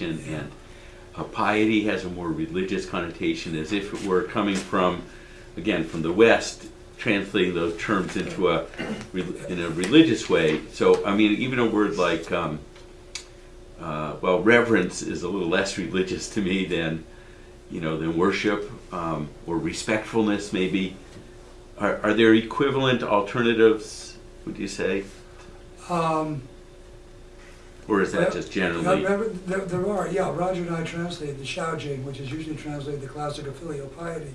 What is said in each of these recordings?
and piety has a more religious connotation as if it were coming from, again, from the West, translating those terms into a, in a religious way. So, I mean, even a word like, um, uh, well, reverence is a little less religious to me than, you know, than worship um, or respectfulness, maybe. Are, are there equivalent alternatives, would you say? Um, Or is that just generally? There, there- there are, yeah, Roger and I translated the Xiao Jing, which is usually translated the classic of filial piety.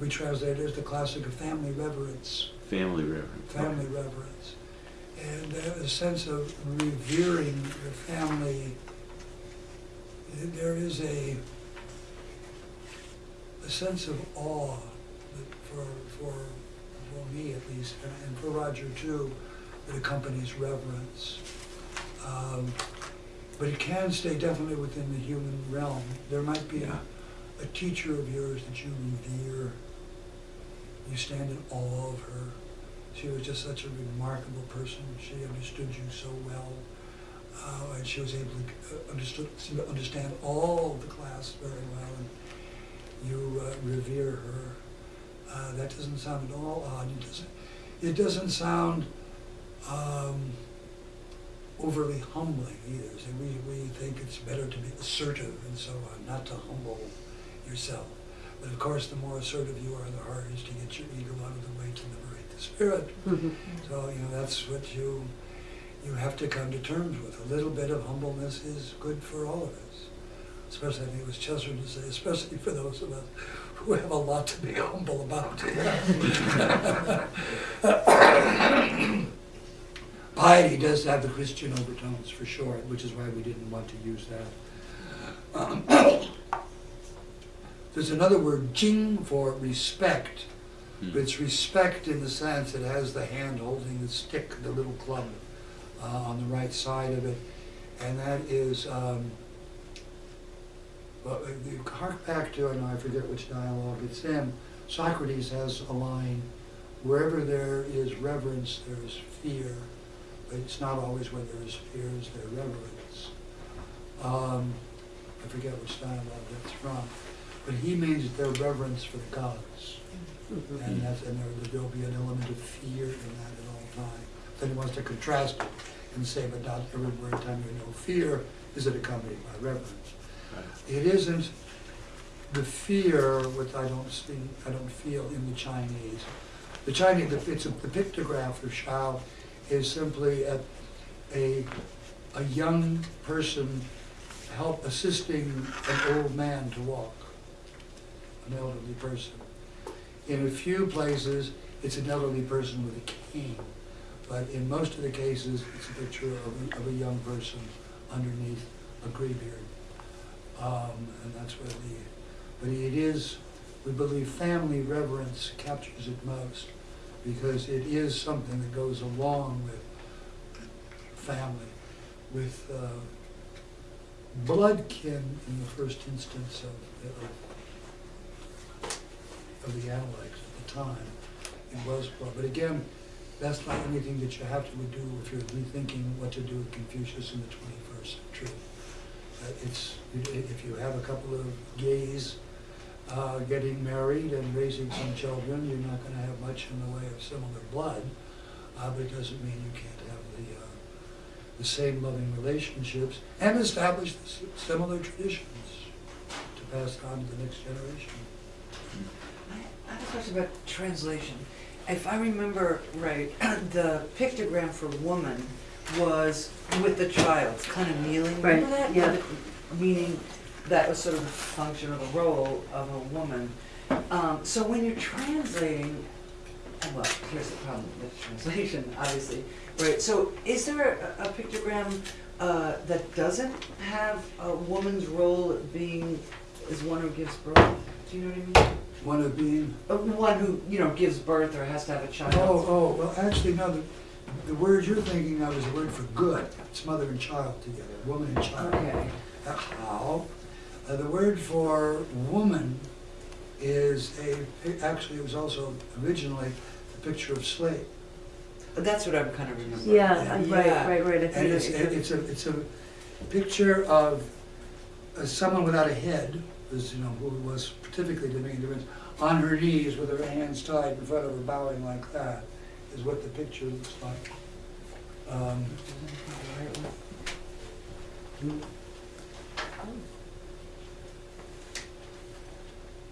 We translate it as the classic of family reverence, Family reverence. family reverence. And uh, a sense of revering your family, there is a, a sense of awe that for, for, for me at least, and- and for Roger too, that accompanies reverence. Um, But it can stay definitely within the human realm. There might be Yeah. a teacher of yours that you revere. You stand in awe of her. She was just such a remarkable person. She understood you so well. Uh, and she was able to uh, understood, to understand all of the class very well. And you uh, revere her. Uh, that doesn't sound at all odd. It doesn't, it doesn't sound um, overly humbling either. So we, we think it's better to be assertive and so on, not to humble yourself. But of course, the more assertive you are, the harder it is to get your ego out of the way to liberate the spirit. Mm-hmm. So, you know, that's what you, you have to come to terms with. A little bit of humbleness is good for all of us. Especially, I think it was Chester to say, especially for those of us who have a lot to be humble about. Piety does have the Christian overtones for sure, which is why we didn't want to use that. Um, There's another word, jing, for respect. But it's respect in the sense it has the hand holding the stick, the little club uh, on the right side of it. And that is, um, well, uh, you hark back to, know I forget which dialogue it's in, Socrates has a line, wherever there is reverence, there is fear. It's not always where there is fear, is there reverence. Um, I forget which dialogue that's from. But he means there's reverence for the gods. And that's, and there, there'll be an element of fear in that at all times. Then he wants to contrast it and say, but not everywhere time you know fear is it accompanied by reverence. It isn't the fear which I don't see, I don't feel in the Chinese. The Chinese, the, it's a, the pictograph of Xiao is simply a, a, a young person help assisting an old man to walk, an elderly person. In a few places, it's an elderly person with a cane, but in most of the cases, it's a picture of, a- of a young person underneath a gray beard. Um, and that's where the, but it is, we believe family reverence captures it most, because it is something that goes along with family, with, uh, blood kin in the first instance of, of of the Analects at the time. It was, blood. but again, that's not anything that you have to do if you're rethinking what to do with Confucius in the twenty-first century. Uh, It's, if you have a couple of gays uh, getting married and raising some children, you're not gonna have much in the way of similar blood, uh, but it doesn't mean you can't have the, uh, the same loving relationships and establish the similar traditions to pass on to the next generation. I I have a question about translation. If I remember right, the pictogram for woman was with the child, kind of kneeling. Remember Right, that? yeah. Meaning that was sort of the function or the role of a woman. Um, so when you're translating, well, here's the problem with translation, obviously, right? So is there a, a pictogram uh, that doesn't have a woman's role being as one who gives birth? Do you know what I mean? One of being, Uh, One who, you know, gives birth or has to have a child. oh, oh, well, actually, no, the, the word you're thinking of is the word for good. It's mother and child together, woman and child. Okay. Uh, How? Uh, the word for woman is a, actually, it was also originally picture of slave. But that's what I'm kind of remembering. Yeah, uh, right, right, right. I And think it's, it- it's a, it's a picture of uh, someone without a head, is, you know, who was typically to make a difference, on her knees with her hands tied in front of her bowing like that, is what the picture looks like. Um,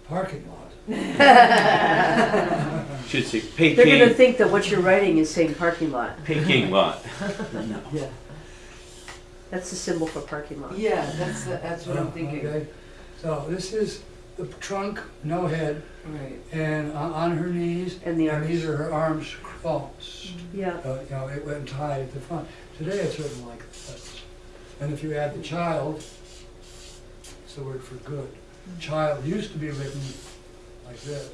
Parking lot. Should say They're gonna Peking, think that what you're writing is saying parking lot. Peking lot. No. Yeah, That's the symbol for parking lot. yeah, that's, the- that's what I'm Oh, thinking. okay. So this is the trunk, no head, Right. and on, on her knees, And the and these arms. are her arms crossed. Yeah, Uh, you know, it went tied at the front. Today it's written like this. And if you add the child, it's the word for good. Child used to be written like this.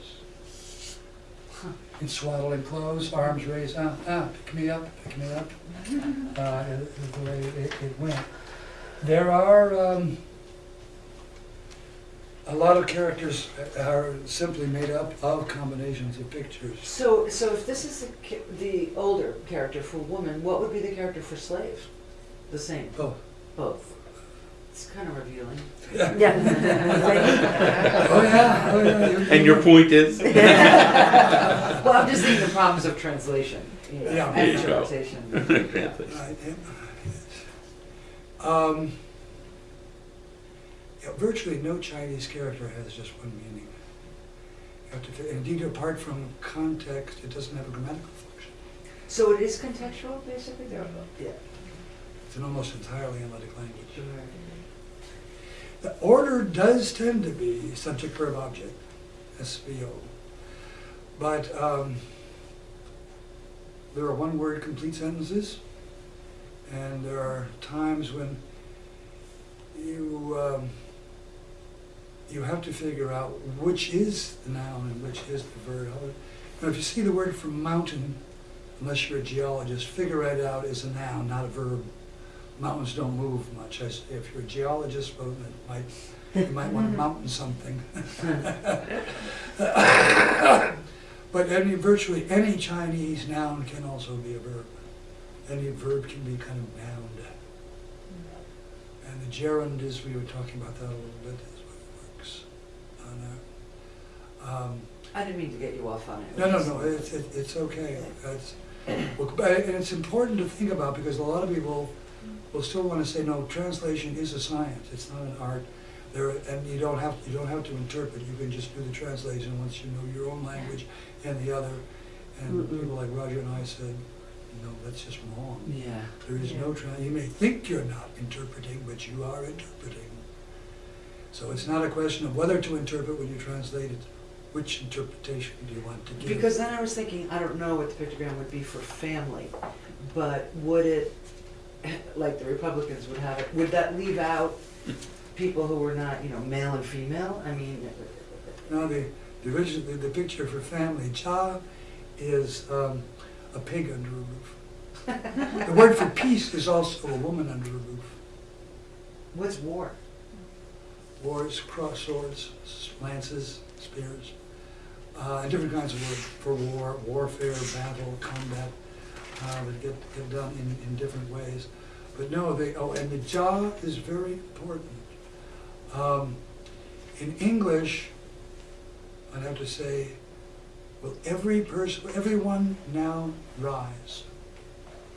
In swaddling clothes, arms raised, ah, ah, pick me up, pick me up. Uh, the way it, it went. There are, um, a lot of characters are simply made up of combinations of pictures. So, so if this is the, the older character for woman, what would be the character for slave? The same, Oh, both. It's kind of revealing. yeah. oh yeah, oh yeah. you- And your point is? Well, I'm just thinking the problems of translation, you know, Yeah. and There you go. interpretation. Translation. Right, yeah. Um, yeah, virtually no Chinese character has just one meaning. You have to, indeed, apart from context, it doesn't have a grammatical function. So it is contextual, basically, there, yeah. It's an almost entirely analytic language. Sure. The order does tend to be subject, verb, object, SVO. But um, there are one-word complete sentences, and there are times when you um, you have to figure out which is the noun and which is the verb. Now, if you see the word for mountain, unless you're a geologist, figure it out as a noun, not a verb. Mountains don't move much. I if you're a geologist, well, it might, you might want to mountain something. But any, virtually any Chinese noun can also be a verb. Any verb can be kind of noun. And the gerund is, we were talking about that a little bit, is what it works on that. Um, I didn't mean to get you off on it. no, no, no, it's, it- it's okay. It's, well, but- and it's important to think about because a lot of people will still want to say, no, translation is a science, it's not an art. There, and you don't have, you don't have to interpret, you can just do the translation once you know your own language and the other. And Mm-mm. people like Roger and I said, no, that's just wrong. Yeah. There is no, tran- you may think you're not interpreting, but you are interpreting. So it's not a question of whether to interpret when you translate it, which interpretation do you want to give? Because then I was thinking, I don't know what the pictogram would be for family, but would it, like the Republicans would have it, would that leave out people who were not, you know, male and female? I mean, No, the, the original, the, the picture for family, cha is um, a pig under a roof. The word for peace is also a woman under a roof. what's war? Wars, cross swords, lances, spears, uh, and different kinds of words for war, warfare, battle, combat, uh, that get, get done in, in different ways. But no, they, oh, and the jaw is very important. Um, in English, I'd have to say, will every person, everyone now rise?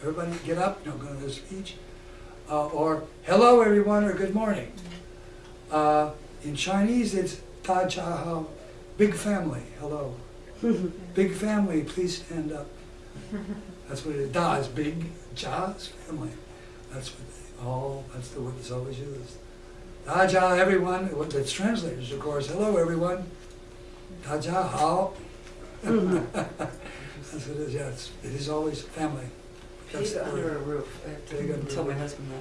Everybody get up, no, go to the speech. Uh, or, hello everyone, or good morning. Uh, in Chinese, it's ta cha hao, big family, hello. Big family, please stand up. That's what it is. Da is big, cha is family. That's what they all, that's the word that's always used. Da ja, everyone, what that's translated, of course, hello everyone. Da ja hao. That's what it is, yeah, it's, it is always family. That's Pig under word. a roof. I have Pig to under a tell my roof. husband that.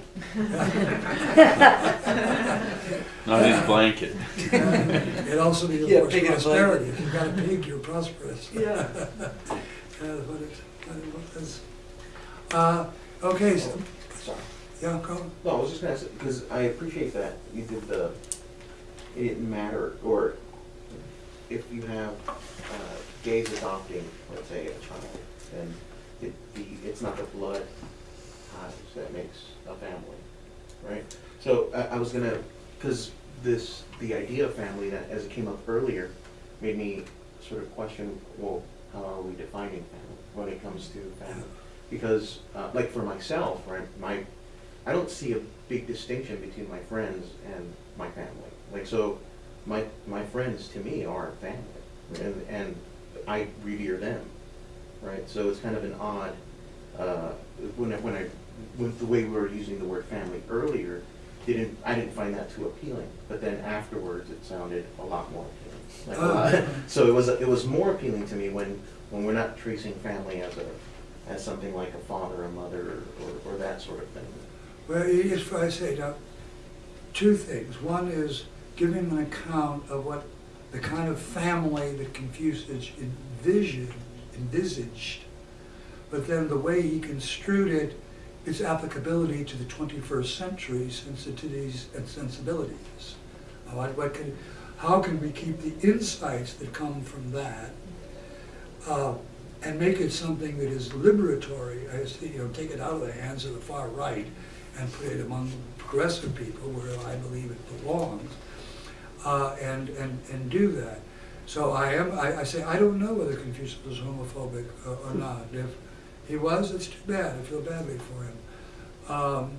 Not his blanket. It also means, Yeah, of course, pig in a blanket. prosperity. If you've got a pig, you're prosperous. Yeah. Yeah, what it, what it was. Uh, okay, so, Sorry. Yeah, go. No, I was just gonna say, because I appreciate that you did the, it didn't matter, or if you have uh, gays adopting, let's say, a child, then it, the, it's not the blood ties that makes a family, right? So I, I was gonna because this, the idea of family, that as it came up earlier, made me sort of question, well, how are we defining family when it comes to family? Because, uh, like for myself, right, my, I don't see a big distinction between my friends and my family. Like, so, my, my friends to me are family, and, and I revere them, right? So it's kind of an odd, uh, when I, when I, with the way we were using the word family earlier, didn't, I didn't find that too appealing, but then afterwards, it sounded a lot more appealing. Like, Ah. uh, So it was, it was more appealing to me when, when we're not tracing family as a, as something like a father, a mother, or, or that sort of thing. Well, it's what I say two things. One is giving an account of what the kind of family that Confucius envisioned, envisaged, but then the way he construed it, its applicability to the 21st century sensitivities and sensibilities. What, what can, how can we keep the insights that come from that uh, and make it something that is liberatory, you know, take it out of the hands of the far right and put it among progressive people where I believe it belongs, uh, and, and, and do that. So I am, I, I say, I don't know whether Confucius was homophobic uh, or not. If he was, it's too bad, I feel badly for him. Um,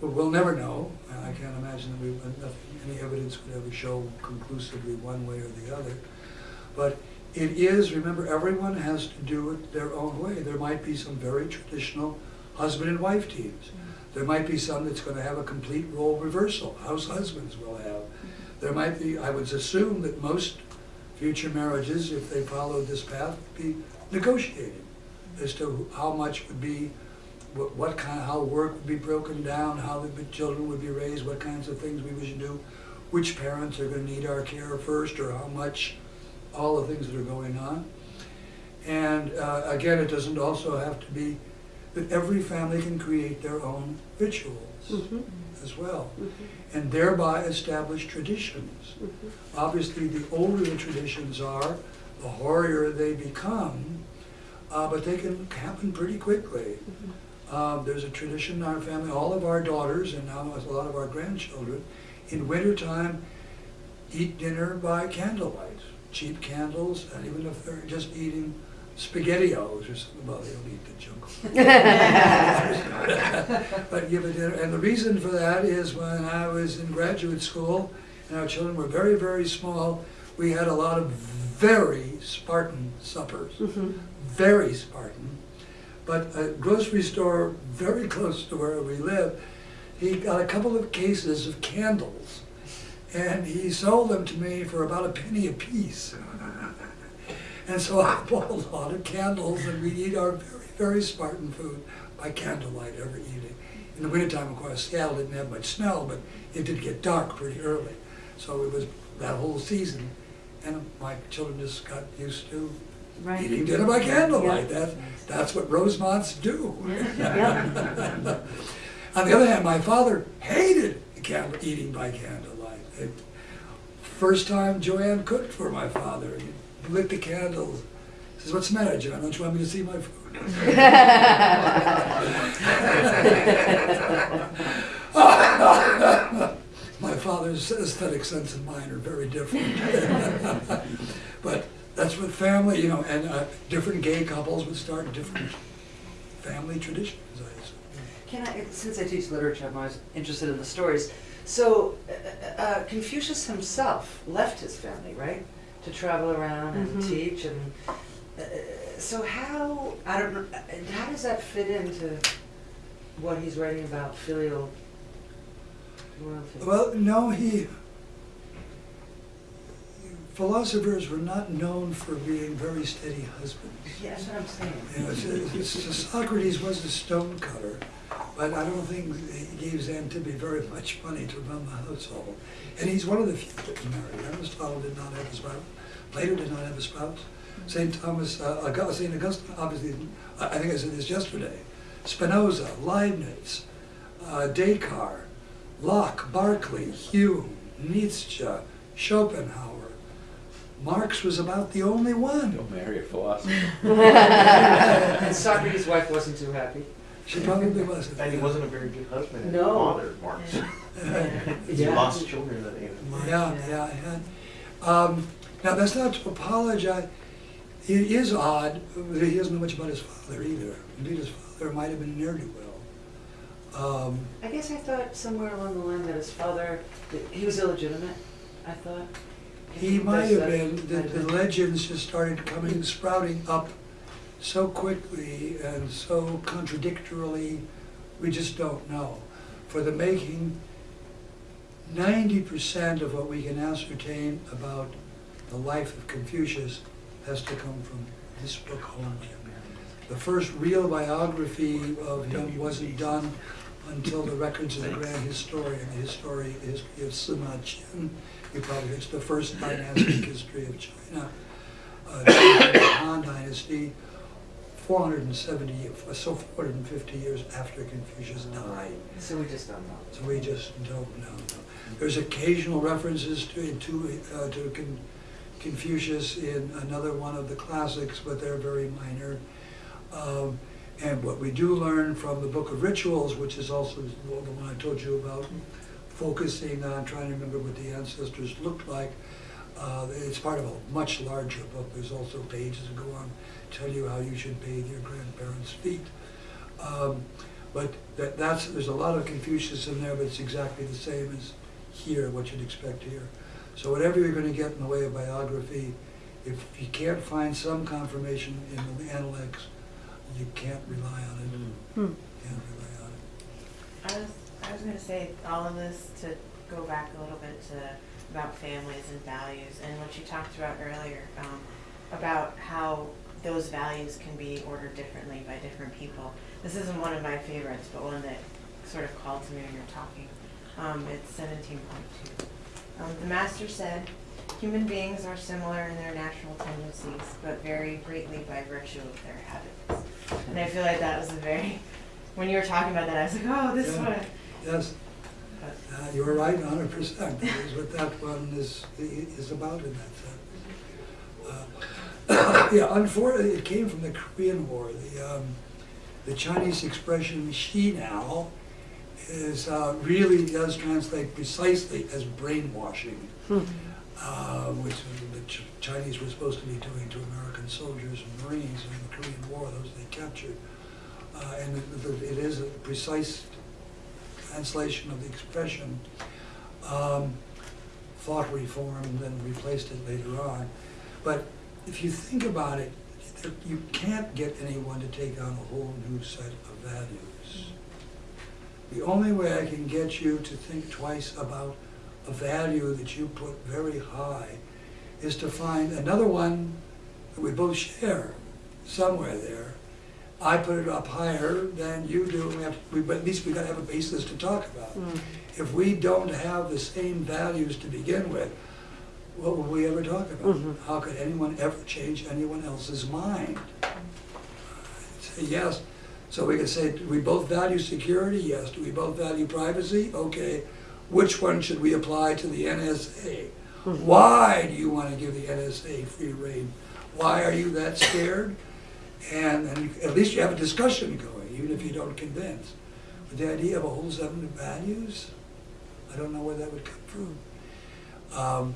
but we'll never know, I can't imagine that we, nothing, any evidence would ever show conclusively one way or the other. But it is, remember, everyone has to do it their own way. There might be some very traditional husband and wife teams. There might be some that's gonna have a complete role reversal, house husbands will have. There might be, I would assume that most future marriages, if they followed this path, would be negotiated as to how much would be, what, what kind, how work would be broken down, how the children would be raised, what kinds of things we should do, which parents are gonna need our care first, or how much, all the things that are going on. And uh, again, it doesn't also have to be that every family can create their own rituals Mhm, as well, mhm, and thereby establish traditions. mhm. Obviously, the older the traditions are, the hoarier they become, uh, but they can happen pretty quickly. Um, there's a tradition in our family, all of our daughters and now a lot of our grandchildren, in wintertime, eat dinner by candlelight, cheap candles, and even if they're just eating SpaghettiOs or something, well, they don't eat the junk. But give a dinner, and the reason for that is when I was in graduate school, and our children were very, very small, we had a lot of very Spartan suppers Mhm. very Spartan. But a grocery store very close to where we live, he got a couple of cases of candles. And he sold them to me for about a penny apiece. And so I bought a lot of candles and we'd eat our very, very Spartan food by candlelight every evening. In the wintertime, of course, Seattle didn't have much snow, but it did get dark pretty early. So it was that whole season. And my children just got used to Right. eating dinner by candlelight. Yeah. That, that's what Rosemonts do. Yeah. On the other hand, my father hated candle, eating by candlelight. It, first time Joanne cooked for my father, he lit the candles. Says, "What's the matter, John? Don't you want me to see my food?" my father's aesthetic sense and mine are very different. but that's what family, you know, and uh, different gay couples would start different family traditions. I assume. Can I, since I teach literature, I'm always interested in the stories. So uh, uh, Confucius himself left his family, right, to travel around and Mhm. teach, and uh, so how I don't know, how does that fit into what he's writing about filial loyalty? Well, no, he. Philosophers were not known for being very steady husbands. yeah, I'm saying. You know, Socrates was a stonecutter, but I don't think he gave Xantippe very much money to run the household. And he's one of the few that married. Aristotle did not have a spouse. Plato did not have a spouse. St. Thomas, uh, August, St. Augustine, obviously, I I think I said this yesterday. Spinoza, Leibniz, uh, Descartes, Locke, Berkeley, Hume, Nietzsche, Schopenhauer. Marx was about the only one. Don't marry a philosopher. and Socrates' wife wasn't too happy. She probably wasn't. And he wasn't a very good husband and No. father, Mark. He Yeah. lost children at age. Yeah, yeah, yeah. Um, now, that's not to apologize. It is odd, that he doesn't know much about his father either. Indeed, his father might have been a ne'er-do-well. Um, I guess I thought somewhere along the line that his father, that he was illegitimate, I thought. He might have been, Might the, the legends just started coming, sprouting up so quickly and so contradictorily, we just don't know. For the making, ninety percent of what we can ascertain about the life of Confucius has to come from this book only. The first real biography of him wasn't done until the records of the grand historian, the history, history of Sima Qian. You probably, it's the first dynastic history of China, uh, the Han Dynasty, 470, so 450 years after Confucius died. So we just don't know. So we just don't know. There's occasional references to, to, uh, to Con- Confucius in another one of the classics, but they're very minor. Um, and what we do learn from the Book of Rituals, which is also the one I told you about, focusing on trying to remember what the ancestors looked like. Uh, it's part of a much larger book. There's also pages that go on, tell you how you should bathe your grandparents' feet. Um, but that, that's, there's a lot of Confucius in there, but it's exactly the same as here, what you'd expect here. So whatever you're gonna get in the way of biography, if you can't find some confirmation in the Analects, you can't rely on it. Hmm. Can't rely on it. I was, I was gonna say, all of this to go back a little bit to, about families and values, and what you talked about earlier, um, about how those values can be ordered differently by different people. This isn't one of my favorites, but one that sort of called to me when you were talking. Um, it's seventeen point two. Um, the master said, human beings are similar in their natural tendencies, but vary greatly by virtue of their habits. And I feel like that was a very, when you were talking about that, I was like, oh, this Yeah. one. Yes, uh, you're right, hundred percent. That is what that one is, is about in that sense. Uh, Yeah, unfortunately, it came from the Korean War. The, um, the Chinese expression "she now" is, uh, really does translate precisely as brainwashing, uh, which the Ch- Chinese were supposed to be doing to American soldiers and Marines in the Korean War, those they captured. Uh, and it- it is a precise translation of the expression. Um, thought reform, and replaced it later on. But if you think about it, you can't get anyone to take on a whole new set of values. The only way I can get you to think twice about a value that you put very high is to find another one that we both share somewhere there. I put it up higher than you do, we have, we, but at least we gotta have a basis to talk about. If we don't have the same values to begin with, what will we ever talk about? Mhm. How could anyone ever change anyone else's mind? Say yes, so we could say, do we both value security? Yes. Do we both value privacy? Okay. Which one should we apply to the NSA? Why do you want to give the NSA free reign? Why are you that scared? And, and at least you have a discussion going, even if you don't convince. But the idea of a whole set of values, I don't know where that would come from. Um,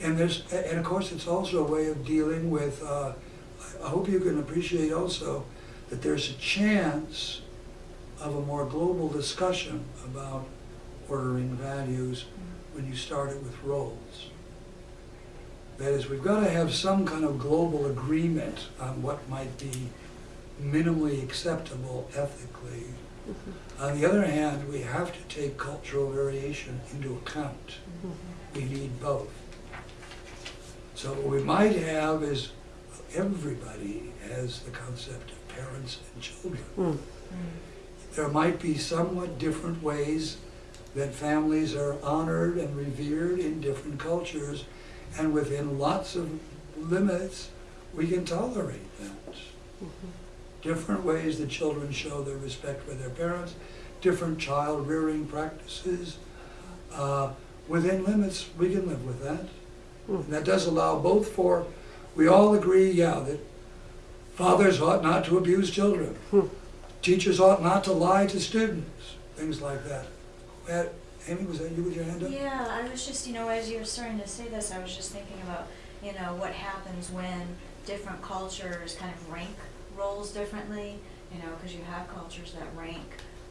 and there's, and of course, it's also a way of dealing with, uh, I- I hope you can appreciate also that there's a chance of a more global discussion about ordering values when you start it with roles. That is, we've got to have some kind of global agreement on what might be minimally acceptable ethically. On the other hand, we have to take cultural variation into account. We need both. So what we might have is everybody has the concept of parents and children. Mm. There might be somewhat different ways that families are honored and revered in different cultures, and within lots of limits, we can tolerate that. Mm-hmm. Different ways that children show their respect for their parents, different child rearing practices. Uh, within limits, we can live with that. Mm. And that does allow both for, we all agree, yeah, that fathers ought not to abuse children. Hmm. teachers ought not to lie to students, things like that. Amy, was that you with your hand up? Yeah, I was just, you know, as you were starting to say this, I was just thinking about, you know, what happens when different cultures kind of rank roles differently, you know, because you have cultures that rank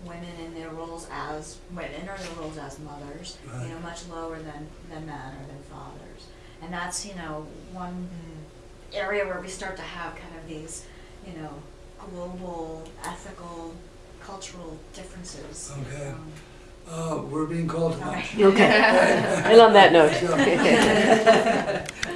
women in their roles as women or their roles as mothers, you know, much lower than, than men or than fathers. And that's, you know, one area where we start to have kind of these, you know, global, ethical, cultural differences. Okay. Um, Uh, we're being called to lunch. Okay. Okay. And on that note. So-